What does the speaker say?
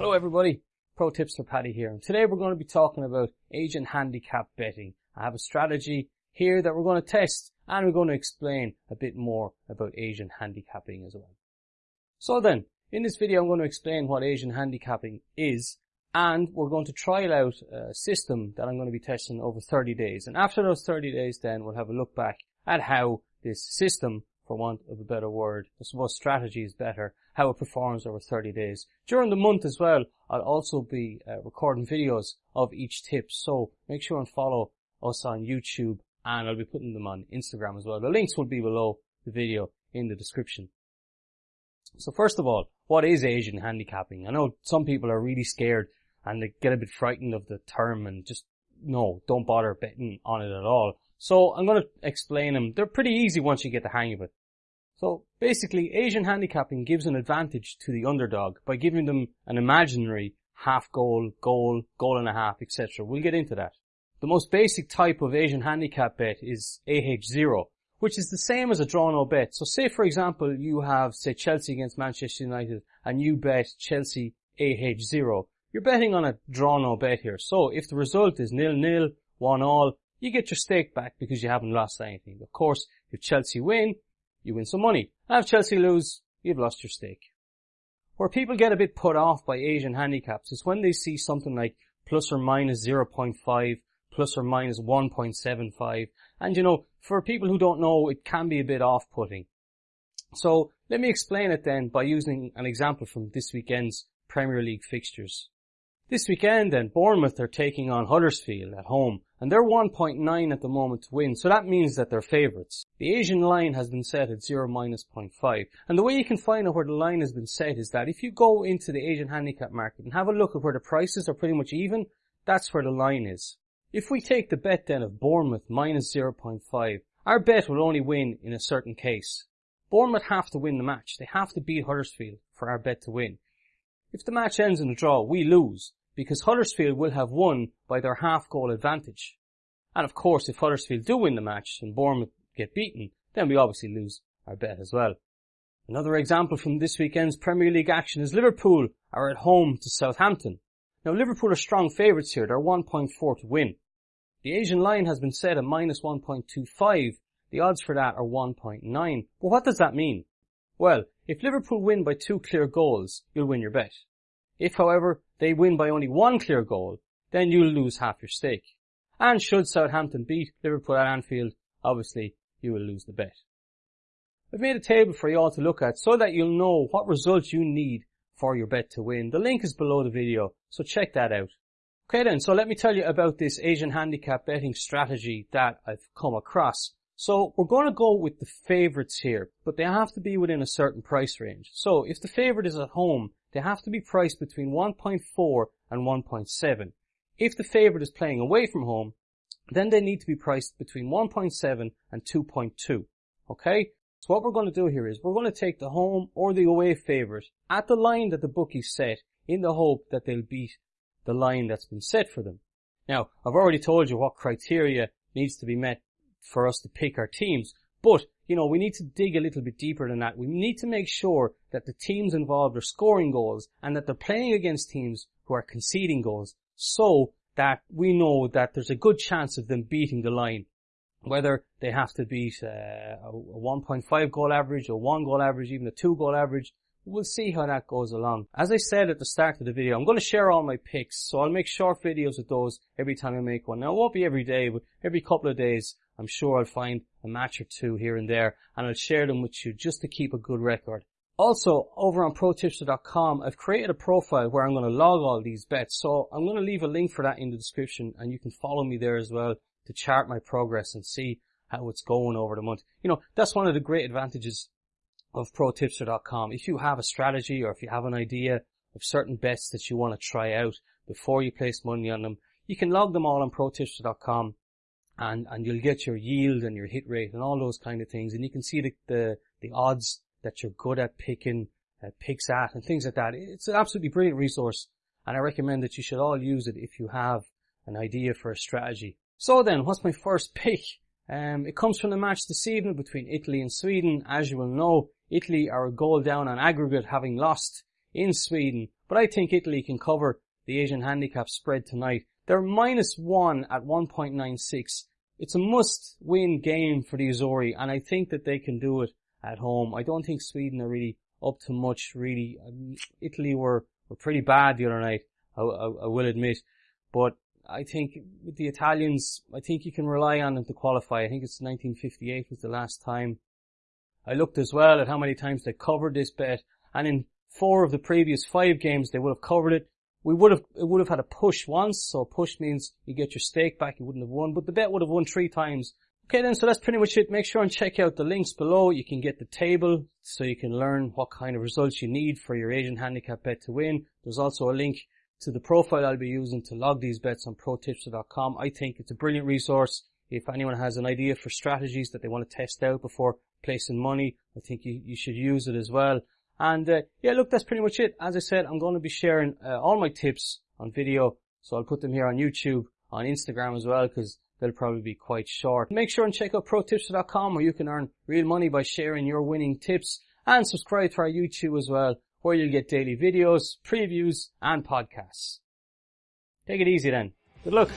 Hello everybody, Protipster Paddy here. Today we're going to be talking about Asian handicap betting. I have a strategy here that we're going to test and we're going to explain a bit more about Asian handicapping as well. So then, in this video I'm going to explain what Asian handicapping is and we're going to trial out a system that I'm going to be testing over 30 days. And after those 30 days then we'll have a look back at how this system, for want of a better word, I suppose strategy is better, how it performs over 30 days. During the month as well, I'll also be uh, recording videos of each tip, so make sure and follow us on YouTube and I'll be putting them on Instagram as well. The links will be below the video in the description. So first of all, what is Asian handicapping? I know some people are really scared and they get a bit frightened of the term and just, no, don't bother betting on it at all. So I'm going to explain them. They're pretty easy once you get the hang of it. So basically, Asian handicapping gives an advantage to the underdog by giving them an imaginary half goal, goal, goal and a half, etc. We'll get into that. The most basic type of Asian handicap bet is AH0, which is the same as a draw no bet. So say for example you have say Chelsea against Manchester United and you bet Chelsea AH0. You're betting on a draw no bet here. So if the result is nil nil, one all, you get your stake back because you haven't lost anything. Of course, if Chelsea win, you win some money. If Chelsea lose, you've lost your stake. Where people get a bit put off by Asian handicaps is when they see something like plus or minus 0.5, plus or minus 1.75. And you know, for people who don't know, it can be a bit off-putting. So let me explain it then by using an example from this weekend's Premier League fixtures. This weekend then, Bournemouth are taking on Huddersfield at home, and they're 1.9 at the moment to win, so that means that they're favourites. The Asian line has been set at 0 minus 0.5, and the way you can find out where the line has been set is that if you go into the Asian handicap market and have a look at where the prices are pretty much even, that's where the line is. If we take the bet then of Bournemouth minus 0.5, our bet will only win in a certain case. Bournemouth have to win the match. They have to beat Huddersfield for our bet to win. If the match ends in a draw, we lose because Huddersfield will have won by their half goal advantage. And of course, if Huddersfield do win the match and Bournemouth get beaten, then we obviously lose our bet as well. Another example from this weekend's Premier League action is Liverpool are at home to Southampton. Now Liverpool are strong favourites here, they're 1.4 to win. The Asian line has been set at minus 1.25, the odds for that are 1.9. But what does that mean? Well, if Liverpool win by two clear goals, you'll win your bet. If, however, they win by only one clear goal, then you'll lose half your stake. And should Southampton beat Liverpool at Anfield, obviously you will lose the bet. I've made a table for you all to look at so that you'll know what results you need for your bet to win. The link is below the video, so check that out. Okay then, so let me tell you about this Asian handicap betting strategy that I've come across. So we're going to go with the favourites here, but they have to be within a certain price range. So if the favourite is at home, they have to be priced between 1.4 and 1.7. If the favourite is playing away from home, then they need to be priced between 1.7 and 2.2. Okay? So what we're going to do here is we're going to take the home or the away favourite at the line that the bookies set in the hope that they'll beat the line that's been set for them. Now, I've already told you what criteria needs to be met for us to pick our teams, but you know, we need to dig a little bit deeper than that. We need to make sure that the teams involved are scoring goals and that they're playing against teams who are conceding goals so that we know that there's a good chance of them beating the line. Whether they have to beat uh, a 1.5 goal average, a 1 goal average, even a 2 goal average, we'll see how that goes along. As I said at the start of the video, I'm going to share all my picks, so I'll make short videos of those every time I make one. Now, it won't be every day, but every couple of days, I'm sure I'll find a match or two here and there and I'll share them with you just to keep a good record. Also, over on protipster.com, I've created a profile where I'm going to log all these bets. So I'm going to leave a link for that in the description and you can follow me there as well to chart my progress and see how it's going over the month. You know, that's one of the great advantages of protipster.com. If you have a strategy or if you have an idea of certain bets that you want to try out before you place money on them, you can log them all on protipster.com and, and you'll get your yield and your hit rate and all those kind of things. And you can see the, the, the odds that you're good at picking, uh, picks at and things like that. It's an absolutely brilliant resource and I recommend that you should all use it if you have an idea for a strategy. So then, what's my first pick? Um, it comes from the match this evening between Italy and Sweden. As you will know, Italy are a goal down on aggregate having lost in Sweden, but I think Italy can cover the Asian handicap spread tonight. They're minus one at 1.96. It's a must win game for the Azzurri and I think that they can do it at home. I don't think Sweden are really up to much really. Um, Italy were, were pretty bad the other night, I, I, I will admit, but I think with the Italians, I think you can rely on them to qualify. I think it's 1958 was the last time. I looked as well at how many times they covered this bet, and in four of the previous five games they would have covered it. We would have, it would have had a push once, so push means you get your stake back, you wouldn't have won, but the bet would have won three times. Okay then, so that's pretty much it. Make sure and check out the links below. You can get the table so you can learn what kind of results you need for your Asian handicap bet to win. There's also a link to the profile I'll be using to log these bets on protipster.com. I think it's a brilliant resource. If anyone has an idea for strategies that they want to test out before placing money, I think you, you should use it as well. And uh, yeah, look, that's pretty much it. As I said, I'm going to be sharing uh, all my tips on video, so I'll put them here on YouTube, on Instagram as well, because they'll probably be quite short. Make sure and check out protipster.com where you can earn real money by sharing your winning tips and subscribe to our YouTube as well where you'll get daily videos, previews, and podcasts. Take it easy then. Good luck.